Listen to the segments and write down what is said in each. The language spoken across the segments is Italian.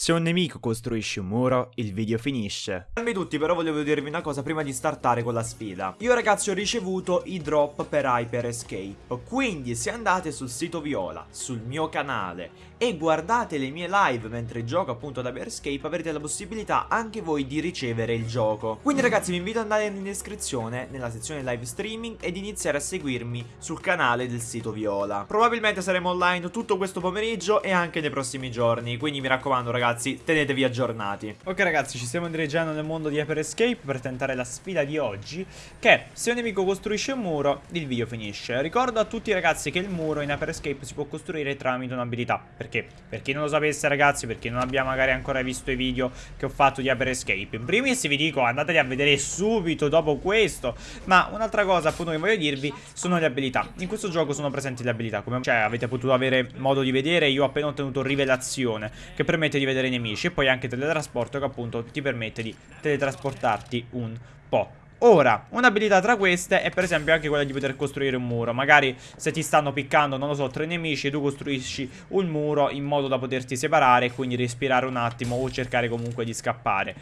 Se un nemico costruisce un muro, il video finisce. Salve tutti, però volevo dirvi una cosa prima di startare con la sfida. Io ragazzi ho ricevuto i drop per Hyper Escape, quindi se andate sul sito Viola, sul mio canale, e guardate le mie live mentre gioco appunto ad Hyper Escape, avrete la possibilità anche voi di ricevere il gioco. Quindi ragazzi vi invito ad andare in descrizione, nella sezione live streaming, ed iniziare a seguirmi sul canale del sito Viola. Probabilmente saremo online tutto questo pomeriggio e anche nei prossimi giorni, quindi mi raccomando ragazzi ragazzi, tenetevi aggiornati. Ok ragazzi, ci stiamo dirigendo nel mondo di Hyper Escape per tentare la sfida di oggi, che se un nemico costruisce un muro, il video finisce. Ricordo a tutti ragazzi che il muro in Hyper Escape si può costruire tramite un'abilità. Perché? Per chi non lo sapesse ragazzi, perché non abbia magari ancora visto i video che ho fatto di Hyper Escape. In primis vi dico, andateli a vedere subito dopo questo. Ma un'altra cosa appunto che voglio dirvi sono le abilità. In questo gioco sono presenti le abilità, come cioè, avete potuto avere modo di vedere, io ho appena ottenuto rivelazione, che permette di vedere vedere i nemici e poi anche teletrasporto che appunto ti permette di teletrasportarti un po'. Ora, un'abilità tra queste è per esempio anche quella di poter costruire un muro Magari se ti stanno piccando, non lo so, tre nemici Tu costruisci un muro in modo da poterti separare E quindi respirare un attimo o cercare comunque di scappare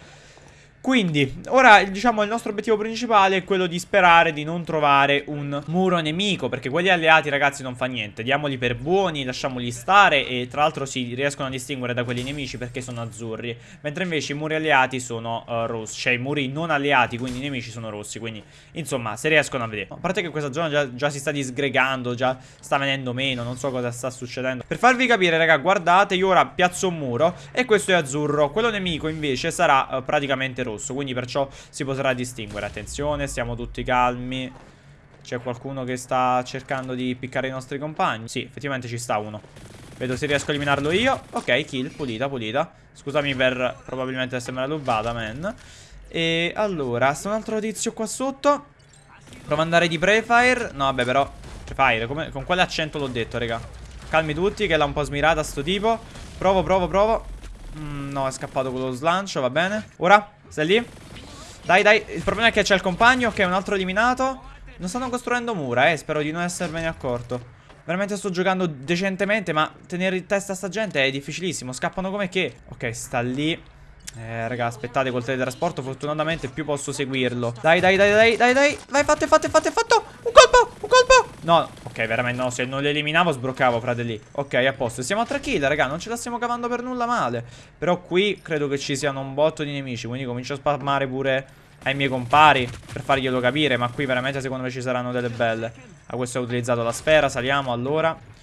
quindi, ora diciamo il nostro obiettivo principale è quello di sperare di non trovare un muro nemico Perché quelli alleati ragazzi non fa niente. Diamoli per buoni, lasciamoli stare e tra l'altro si riescono a distinguere da quelli nemici perché sono azzurri. Mentre invece i muri alleati sono uh, rossi. Cioè i muri non alleati, quindi i nemici sono rossi. Quindi insomma, se riescono a vedere. A parte che questa zona già, già si sta disgregando, già sta venendo meno Non so cosa sta succedendo. Per farvi capire raga, guardate, io ora piazzo un muro E questo è azzurro. Quello nemico invece sarà uh, praticamente rosso rosso Quindi perciò si potrà distinguere. Attenzione, stiamo tutti calmi. C'è qualcuno che sta cercando di piccare i nostri compagni? Sì, effettivamente ci sta uno. Vedo se riesco a eliminarlo io. Ok, kill, pulita, pulita. Scusami per probabilmente essermela rubata, man. E allora, sta un altro tizio qua sotto. Provo ad andare di Prefire. No, vabbè, però Prefire, come, con quale accento l'ho detto, raga? Calmi tutti, che l'ha un po' smirata sto tipo. Provo, provo, provo. Mm, No, è scappato con lo slancio, va bene. Ora stai lì? Dai, dai. Il problema è che c'è il compagno, che è un altro eliminato. Non stanno costruendo mura, eh. Spero di non essermene accorto. Veramente sto giocando decentemente, ma tenere in testa sta gente è difficilissimo. Scappano come che. Ok, sta lì. Eh, raga, aspettate col teletrasporto. Fortunatamente più posso seguirlo. Dai, dai, dai, dai, dai, dai. Vai, fate, fate, fate, fatto. Un colpo, un colpo. No, ok, veramente no. Se non li eliminavo, sbroccavo, fratelli. Ok, a posto. Siamo a 3 kill, raga. Non ce la stiamo cavando per nulla male. Però qui credo che ci siano un botto di nemici. Quindi comincio a spammare pure ai miei compari per farglielo capire. Ma qui veramente secondo me ci saranno delle belle. A questo ho utilizzato la sfera. Saliamo allora.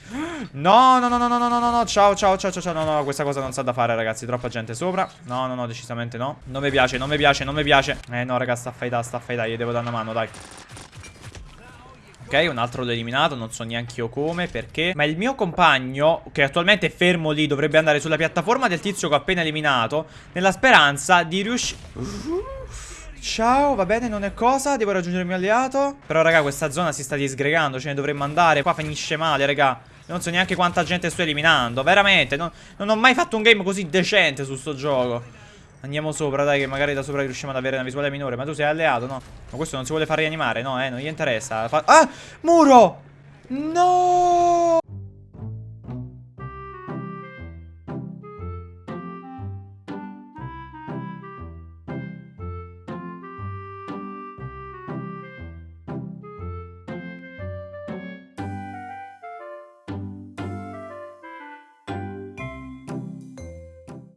No, no, no, no, no, no, no, no, ciao, ciao, ciao, ciao, no, no, questa cosa non sa da fare, ragazzi, troppa gente sopra. No, no, no, decisamente no. Non mi piace, non mi piace, non mi piace. Eh, no, raga, sta a faida, sta a faida, gli devo dare una mano, dai. Ok, un altro l'ho eliminato, non so neanche io come, perché. Ma il mio compagno, che attualmente è fermo lì Dovrebbe andare sulla piattaforma del tizio che ho appena eliminato Nella speranza di riuscire... Ciao, va bene, non è cosa, devo raggiungere il mio alleato. Però raga, questa zona si sta disgregando, ce ne dovremmo andare. Qua finisce male, raga. Non so neanche quanta gente sto eliminando, veramente. Non, non ho mai fatto un game così decente su sto gioco Andiamo sopra, dai, che magari da sopra riusciamo ad avere una visuale minore. Ma tu sei alleato, no? Ma questo non si vuole far rianimare, no, eh? Non gli interessa. Fa ah! Muro! No!